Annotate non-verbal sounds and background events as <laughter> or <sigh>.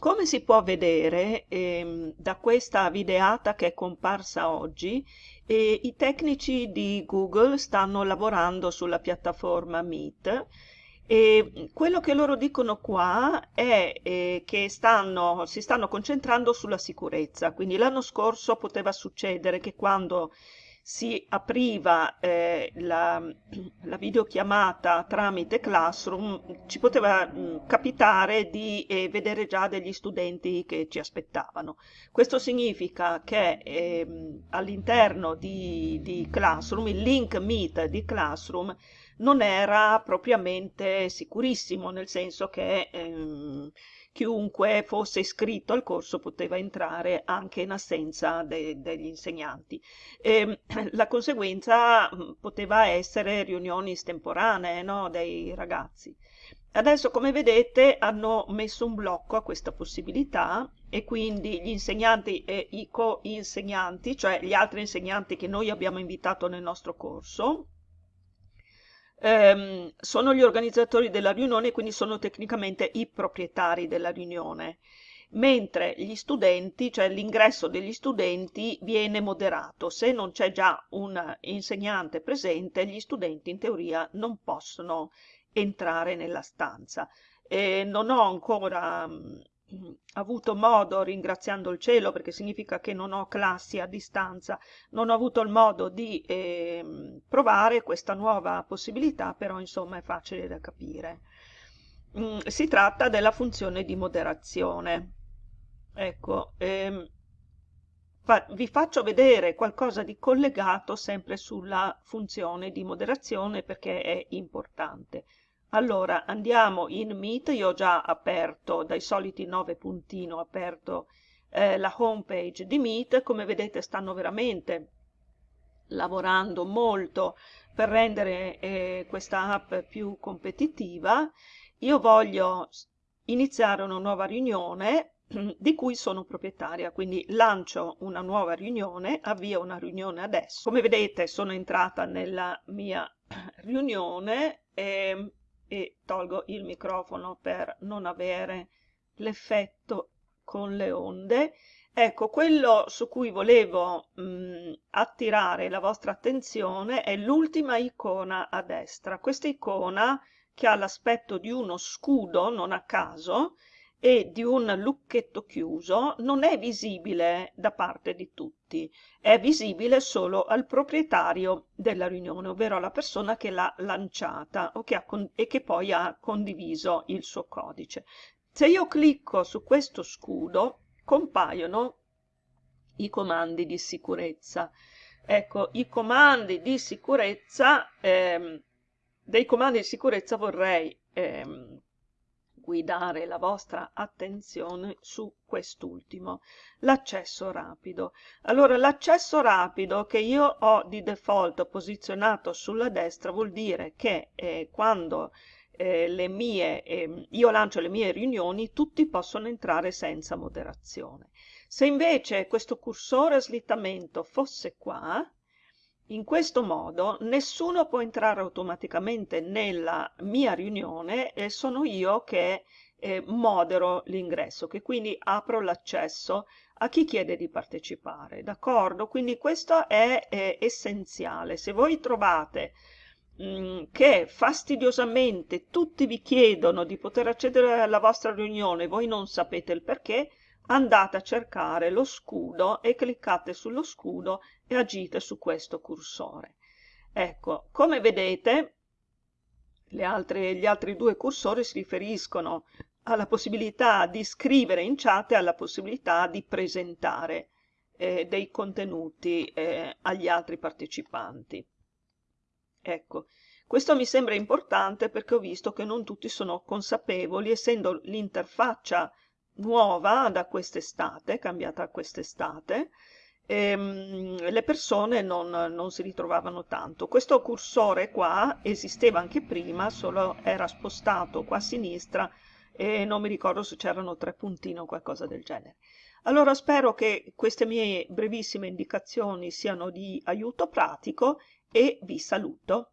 Come si può vedere ehm, da questa videata che è comparsa oggi, eh, i tecnici di Google stanno lavorando sulla piattaforma Meet e quello che loro dicono qua è eh, che stanno, si stanno concentrando sulla sicurezza, quindi l'anno scorso poteva succedere che quando si apriva eh, la, la, videochiamata tramite Classroom, ci poteva mh, mm, capitare di eh, vedere già degli studenti che ci aspettavano. Questo significa che eh, all'interno di, di Classroom, il link Meet di Classroom, non era propriamente sicurissimo, nel senso che ehm, chiunque fosse iscritto al corso poteva entrare anche in assenza de degli insegnanti. E, ehm, <clears throat> la conseguenza mm, poteva essere riunioni estemporanee no, dei ragazzi. Adesso, come vedete, hanno messo un blocco a questa possibilità e quindi gli insegnanti e i co-insegnanti, cioè gli altri insegnanti che noi abbiamo invitato nel nostro corso, ehm, sono gli organizzatori della riunione, quindi sono tecnicamente i proprietari della riunione, mentre gli studenti, cioè l'ingresso degli studenti, viene moderato. Se non c'è già un insegnante presente, gli studenti in teoria non possono entrare nella stanza. E non ho ancora avuto modo, ringraziando il cielo, perché significa che non ho classi a distanza, non ho avuto il modo di eh, provare questa nuova possibilità, però insomma è facile da capire. Mm, si tratta della funzione di moderazione. Ecco, ehm, fa vi faccio vedere qualcosa di collegato sempre sulla funzione di moderazione perché è importante. Allora, andiamo in Meet, io ho già aperto dai soliti 9 puntini, ho aperto eh, la home page di Meet, come vedete stanno veramente lavorando molto per rendere eh, questa app più competitiva. Io voglio iniziare una nuova riunione <clears throat> di cui sono proprietaria, quindi lancio una nuova riunione, avvio una riunione adesso. Come vedete sono entrata nella mia <clears throat> riunione e e tolgo il microfono per non avere l'effetto con le onde. Ecco, quello su cui volevo mh, attirare la vostra attenzione è l'ultima icona a destra. Questa icona che ha l'aspetto di uno scudo, non a caso, e di un lucchetto chiuso non è visibile da parte di tutti, è visibile solo al proprietario della riunione, ovvero alla persona che l'ha lanciata o che ha e che poi ha condiviso il suo codice. Se io clicco su questo scudo compaiono i comandi di sicurezza. Ecco, i comandi di sicurezza, ehm, dei comandi di sicurezza vorrei ehm, guidare la vostra attenzione su quest'ultimo, l'accesso rapido. Allora, l'accesso rapido che io ho di default posizionato sulla destra vuol dire che eh, quando eh, mie, eh, io lancio le mie riunioni, tutti possono entrare senza moderazione. Se invece questo cursore slittamento fosse qua, in questo modo nessuno può entrare automaticamente nella mia riunione e sono io che eh, modero l'ingresso, che quindi apro l'accesso a chi chiede di partecipare, d'accordo? Quindi questo è, è essenziale. Se voi trovate mm, che fastidiosamente tutti vi chiedono di poter accedere alla vostra riunione, voi non sapete il perché, andate a cercare lo scudo e cliccate sullo scudo e agite su questo cursore. Ecco, come vedete, altre, gli altri due cursori si riferiscono alla possibilità di scrivere in chat e alla possibilità di presentare eh, dei contenuti eh, agli altri partecipanti. Ecco, questo mi sembra importante perché ho visto che non tutti sono consapevoli, essendo l'interfaccia nuova da quest'estate, cambiata quest'estate, ehm, le persone non, non, si ritrovavano tanto. Questo cursore qua esisteva anche prima, solo era spostato qua a sinistra e non mi ricordo se c'erano tre puntini o qualcosa del genere. Allora spero che queste mie brevissime indicazioni siano di aiuto pratico e vi saluto.